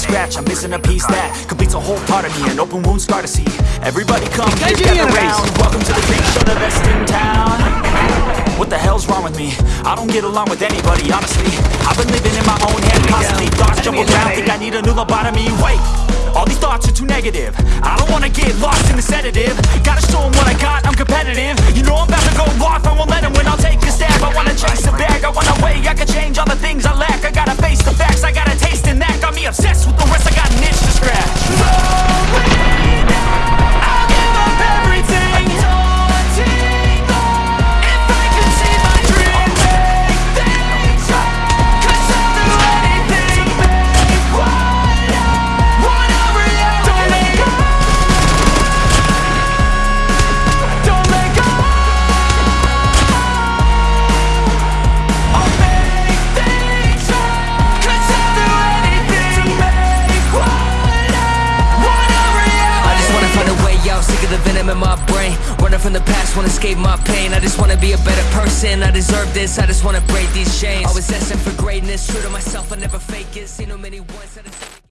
to scratch, I'm missing a piece that completes a whole part of me. An open wound scar to see. Everybody come here, gather round. Welcome to the freak show, the best in town. What the hell's wrong with me? I don't get along with anybody, honestly. I've been living in my own head constantly Thoughts jumble around, think I need a new lobotomy. Wait, all these thoughts are too negative. I don't wanna get lost in the sedative. Gotta show 'em what I brain. Running from the past, wanna escape my pain. I just wanna be a better person, I deserve this I just wanna break these chains. Always asking for greatness, true to myself, I never fake it. Seen too many just